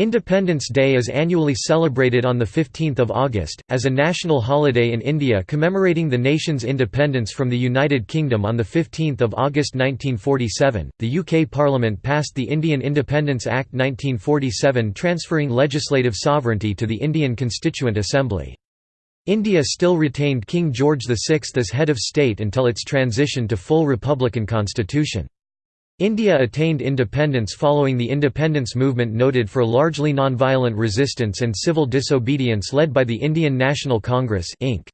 Independence Day is annually celebrated on 15 August, as a national holiday in India commemorating the nation's independence from the United Kingdom on 15 August 1947. The UK Parliament passed the Indian Independence Act 1947 transferring legislative sovereignty to the Indian Constituent Assembly. India still retained King George VI as head of state until its transition to full republican constitution. India attained independence following the independence movement noted for largely nonviolent resistance and civil disobedience led by the Indian National Congress INC.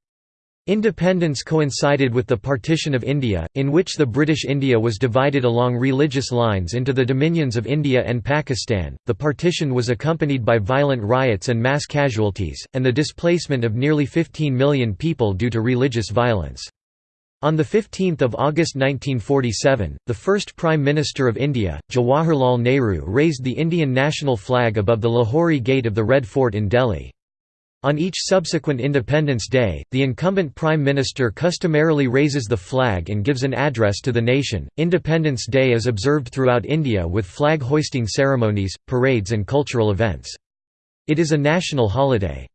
Independence coincided with the partition of India, in which the British India was divided along religious lines into the dominions of India and Pakistan. The partition was accompanied by violent riots and mass casualties, and the displacement of nearly 15 million people due to religious violence. On 15 August 1947, the first Prime Minister of India, Jawaharlal Nehru raised the Indian national flag above the Lahori Gate of the Red Fort in Delhi. On each subsequent Independence Day, the incumbent Prime Minister customarily raises the flag and gives an address to the nation. Independence Day is observed throughout India with flag hoisting ceremonies, parades, and cultural events. It is a national holiday.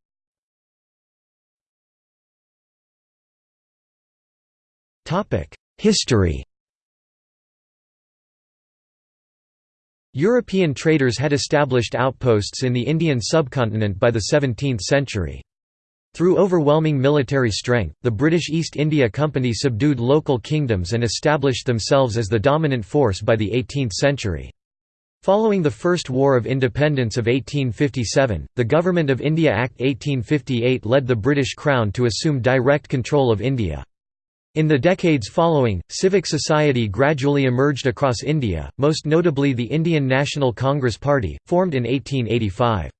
History European traders had established outposts in the Indian subcontinent by the 17th century. Through overwhelming military strength, the British East India Company subdued local kingdoms and established themselves as the dominant force by the 18th century. Following the First War of Independence of 1857, the Government of India Act 1858 led the British Crown to assume direct control of India. In the decades following, civic society gradually emerged across India, most notably the Indian National Congress Party, formed in 1885.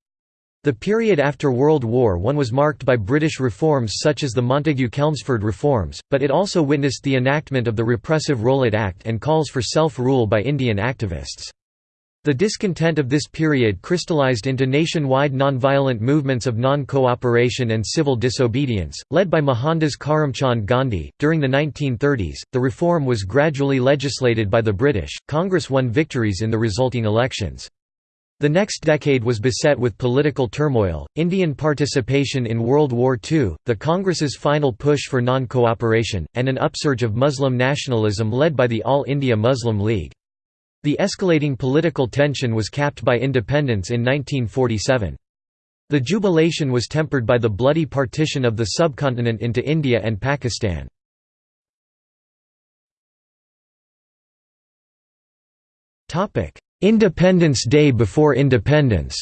The period after World War I was marked by British reforms such as the Montagu-Chelmsford reforms, but it also witnessed the enactment of the repressive Rowlatt Act and calls for self-rule by Indian activists. The discontent of this period crystallized into nationwide nonviolent movements of non-cooperation and civil disobedience, led by Mohandas Karamchand Gandhi. During the 1930s, the reform was gradually legislated by the British. Congress won victories in the resulting elections. The next decade was beset with political turmoil, Indian participation in World War II, the Congress's final push for non-cooperation, and an upsurge of Muslim nationalism led by the All India Muslim League. The escalating political tension was capped by independence in 1947. The jubilation was tempered by the bloody partition of the subcontinent into India and Pakistan. Independence Day before independence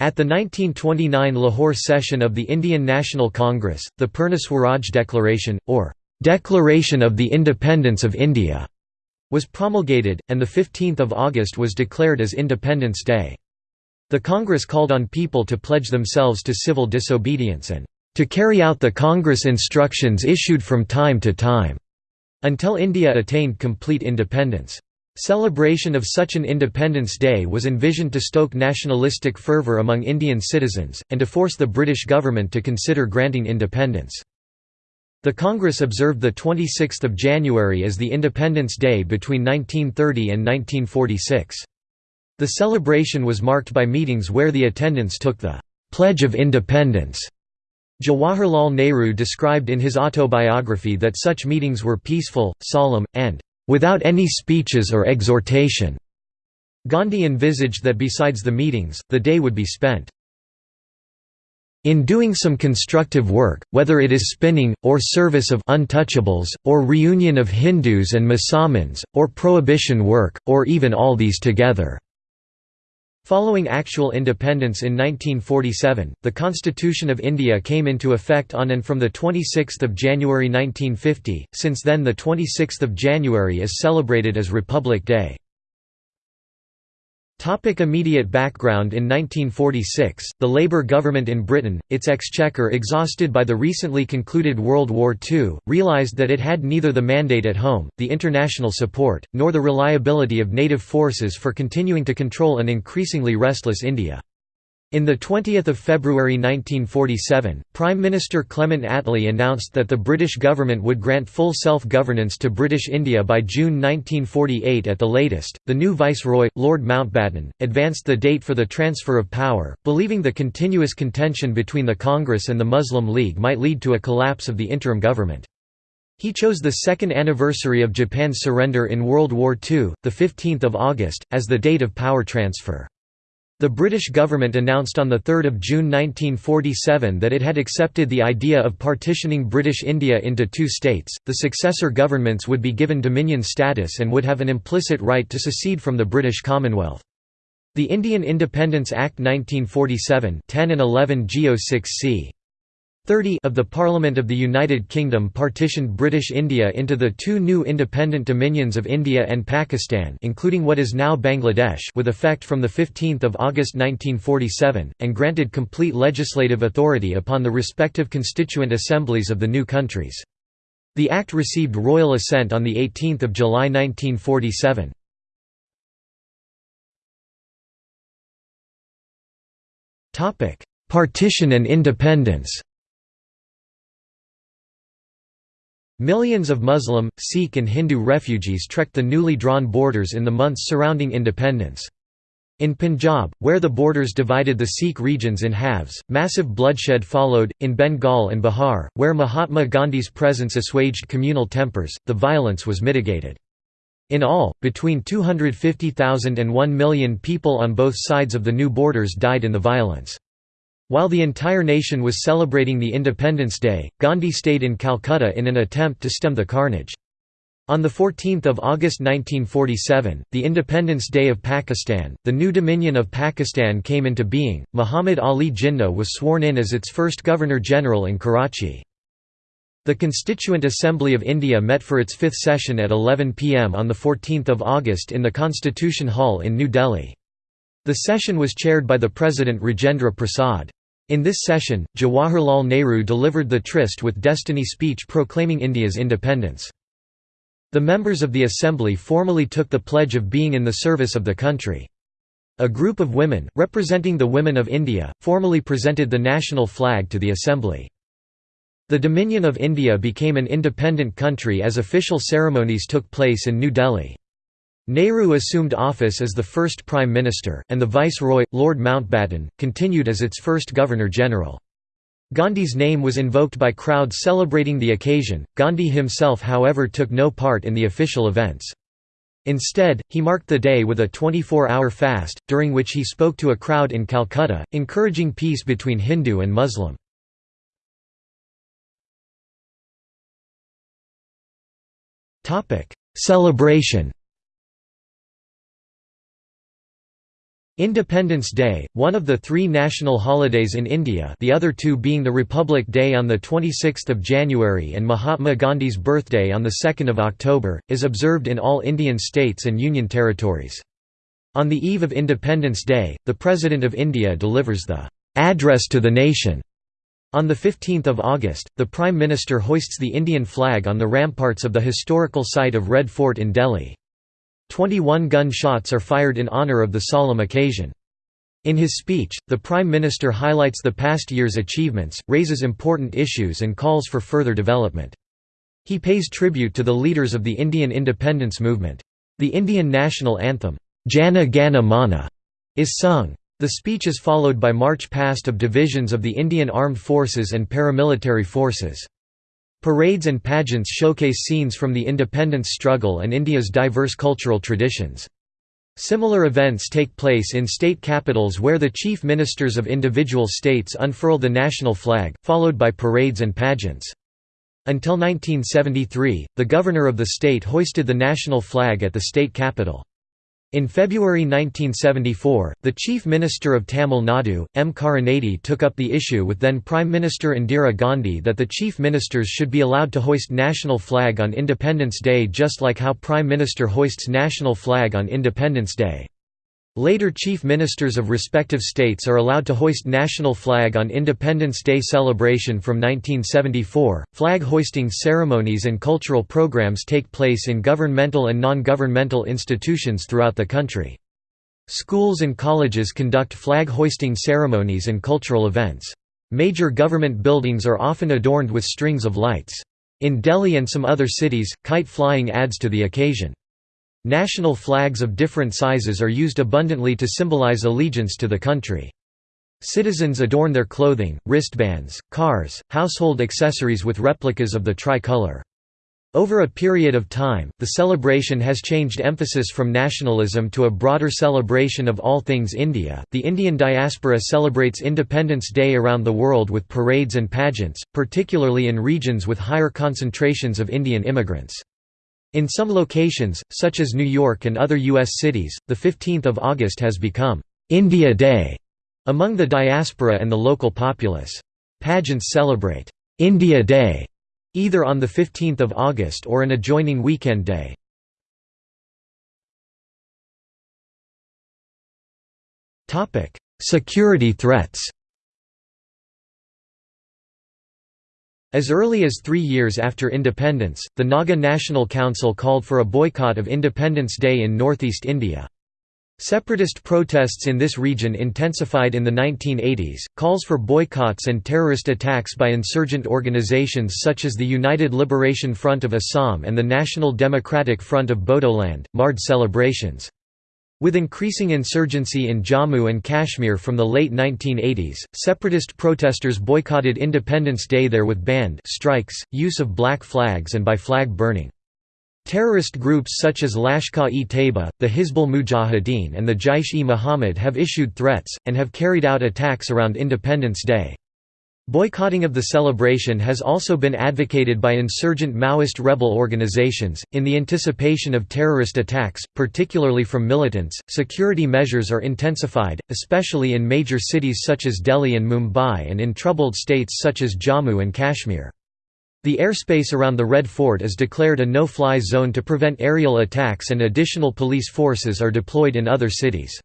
At the 1929 Lahore session of the Indian National Congress, the Purna Swaraj Declaration, or Declaration of the Independence of India was promulgated, and 15 August was declared as Independence Day. The Congress called on people to pledge themselves to civil disobedience and to carry out the Congress instructions issued from time to time, until India attained complete independence. Celebration of such an Independence Day was envisioned to stoke nationalistic fervour among Indian citizens, and to force the British government to consider granting independence. The Congress observed 26 January as the Independence Day between 1930 and 1946. The celebration was marked by meetings where the attendants took the «Pledge of Independence». Jawaharlal Nehru described in his autobiography that such meetings were peaceful, solemn, and «without any speeches or exhortation». Gandhi envisaged that besides the meetings, the day would be spent in doing some constructive work, whether it is spinning, or service of untouchables, or reunion of Hindus and Musalmans, or prohibition work, or even all these together." Following actual independence in 1947, the Constitution of India came into effect on and from 26 January 1950, since then 26 January is celebrated as Republic Day. Topic immediate background In 1946, the Labour government in Britain, its exchequer exhausted by the recently concluded World War II, realised that it had neither the mandate at home, the international support, nor the reliability of native forces for continuing to control an increasingly restless India. In the 20th of February 1947, Prime Minister Clement Attlee announced that the British government would grant full self-governance to British India by June 1948 at the latest. The new viceroy, Lord Mountbatten, advanced the date for the transfer of power, believing the continuous contention between the Congress and the Muslim League might lead to a collapse of the interim government. He chose the second anniversary of Japan's surrender in World War II, the 15th of August, as the date of power transfer. The British government announced on 3 June 1947 that it had accepted the idea of partitioning British India into two states, the successor governments would be given dominion status and would have an implicit right to secede from the British Commonwealth. The Indian Independence Act 1947 10 and 11 Geo 6 c. 30 of the Parliament of the United Kingdom partitioned British India into the two new independent dominions of India and Pakistan including what is now Bangladesh with effect from 15 August 1947, and granted complete legislative authority upon the respective constituent assemblies of the new countries. The act received royal assent on 18 July 1947. Partition and independence Millions of Muslim, Sikh and Hindu refugees trekked the newly drawn borders in the months surrounding independence. In Punjab, where the borders divided the Sikh regions in halves, massive bloodshed followed. In Bengal and Bihar, where Mahatma Gandhi's presence assuaged communal tempers, the violence was mitigated. In all, between 250,000 and 1 million people on both sides of the new borders died in the violence. While the entire nation was celebrating the Independence Day, Gandhi stayed in Calcutta in an attempt to stem the carnage. On 14 August 1947, the Independence Day of Pakistan, the new Dominion of Pakistan came into being. Muhammad Ali Jinnah was sworn in as its first Governor-General in Karachi. The Constituent Assembly of India met for its fifth session at 11 pm on 14 August in the Constitution Hall in New Delhi. The session was chaired by the President Rajendra Prasad. In this session, Jawaharlal Nehru delivered the Tryst with Destiny speech proclaiming India's independence. The members of the assembly formally took the pledge of being in the service of the country. A group of women, representing the women of India, formally presented the national flag to the assembly. The Dominion of India became an independent country as official ceremonies took place in New Delhi. Nehru assumed office as the first Prime Minister, and the Viceroy, Lord Mountbatten, continued as its first Governor-General. Gandhi's name was invoked by crowds celebrating the occasion, Gandhi himself however took no part in the official events. Instead, he marked the day with a 24-hour fast, during which he spoke to a crowd in Calcutta, encouraging peace between Hindu and Muslim. Celebration Independence Day, one of the three national holidays in India the other two being the Republic Day on 26 January and Mahatma Gandhi's birthday on 2 October, is observed in all Indian states and union territories. On the eve of Independence Day, the President of India delivers the "'Address to the Nation' On 15 August, the Prime Minister hoists the Indian flag on the ramparts of the historical site of Red Fort in Delhi. Twenty-one gun shots are fired in honour of the solemn occasion. In his speech, the Prime Minister highlights the past year's achievements, raises important issues and calls for further development. He pays tribute to the leaders of the Indian independence movement. The Indian national anthem, Jana Gana Mana, is sung. The speech is followed by march past of divisions of the Indian Armed Forces and paramilitary forces. Parades and pageants showcase scenes from the independence struggle and India's diverse cultural traditions. Similar events take place in state capitals where the chief ministers of individual states unfurl the national flag, followed by parades and pageants. Until 1973, the governor of the state hoisted the national flag at the state capital. In February 1974, the Chief Minister of Tamil Nadu, M. Karunanidhi took up the issue with then Prime Minister Indira Gandhi that the Chief Ministers should be allowed to hoist national flag on Independence Day just like how Prime Minister hoists national flag on Independence Day. Later chief ministers of respective states are allowed to hoist national flag on Independence Day celebration from 1974. Flag hoisting ceremonies and cultural programs take place in governmental and non-governmental institutions throughout the country. Schools and colleges conduct flag-hoisting ceremonies and cultural events. Major government buildings are often adorned with strings of lights. In Delhi and some other cities, kite flying adds to the occasion. National flags of different sizes are used abundantly to symbolize allegiance to the country. Citizens adorn their clothing, wristbands, cars, household accessories with replicas of the tricolor. Over a period of time, the celebration has changed emphasis from nationalism to a broader celebration of all things India. The Indian diaspora celebrates Independence Day around the world with parades and pageants, particularly in regions with higher concentrations of Indian immigrants. In some locations, such as New York and other U.S. cities, the 15th of August has become India Day among the diaspora and the local populace. Pageants celebrate India Day either on 15 August or an adjoining weekend day. Security threats As early as three years after independence, the Naga National Council called for a boycott of Independence Day in northeast India. Separatist protests in this region intensified in the 1980s. Calls for boycotts and terrorist attacks by insurgent organizations such as the United Liberation Front of Assam and the National Democratic Front of Bodoland marred celebrations. With increasing insurgency in Jammu and Kashmir from the late 1980s, separatist protesters boycotted Independence Day there with banned strikes, use of black flags and by flag burning. Terrorist groups such as Lashkar-e-Taiba, the Hizbul Mujahideen and the Jaish-e-Mohammed have issued threats, and have carried out attacks around Independence Day. Boycotting of the celebration has also been advocated by insurgent Maoist rebel organizations. In the anticipation of terrorist attacks, particularly from militants, security measures are intensified, especially in major cities such as Delhi and Mumbai and in troubled states such as Jammu and Kashmir. The airspace around the Red Fort is declared a no-fly zone to prevent aerial attacks and additional police forces are deployed in other cities.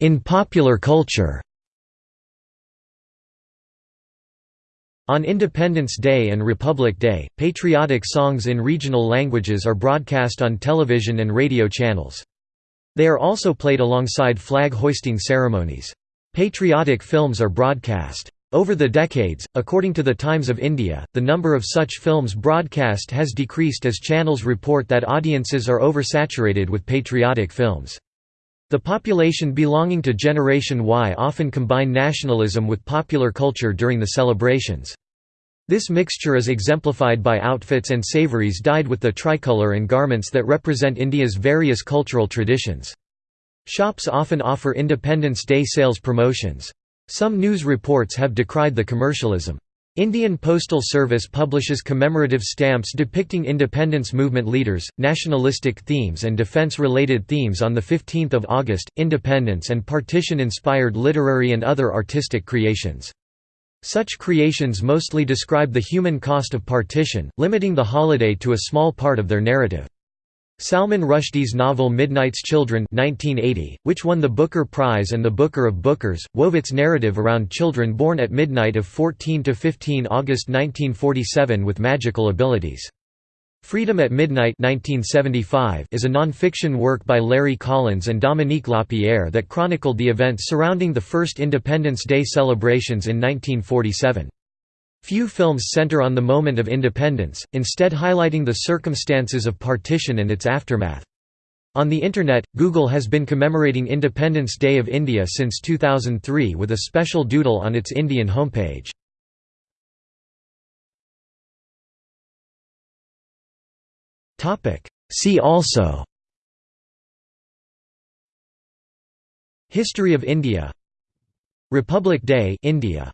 In popular culture On Independence Day and Republic Day, patriotic songs in regional languages are broadcast on television and radio channels. They are also played alongside flag-hoisting ceremonies. Patriotic films are broadcast. Over the decades, according to the Times of India, the number of such films broadcast has decreased as channels report that audiences are oversaturated with patriotic films. The population belonging to Generation Y often combine nationalism with popular culture during the celebrations. This mixture is exemplified by outfits and savories dyed with the tricolour and garments that represent India's various cultural traditions. Shops often offer Independence Day sales promotions. Some news reports have decried the commercialism. Indian Postal Service publishes commemorative stamps depicting independence movement leaders, nationalistic themes and defense-related themes on 15 August, independence and partition-inspired literary and other artistic creations. Such creations mostly describe the human cost of partition, limiting the holiday to a small part of their narrative. Salman Rushdie's novel Midnight's Children 1980, which won the Booker Prize and the Booker of Bookers, wove its narrative around children born at midnight of 14 to 15 August 1947 with magical abilities. Freedom at Midnight 1975 is a non-fiction work by Larry Collins and Dominique Lapierre that chronicled the events surrounding the first Independence Day celebrations in 1947. Few films center on the moment of independence, instead highlighting the circumstances of partition and its aftermath. On the Internet, Google has been commemorating Independence Day of India since 2003 with a special doodle on its Indian homepage. See also History of India Republic Day India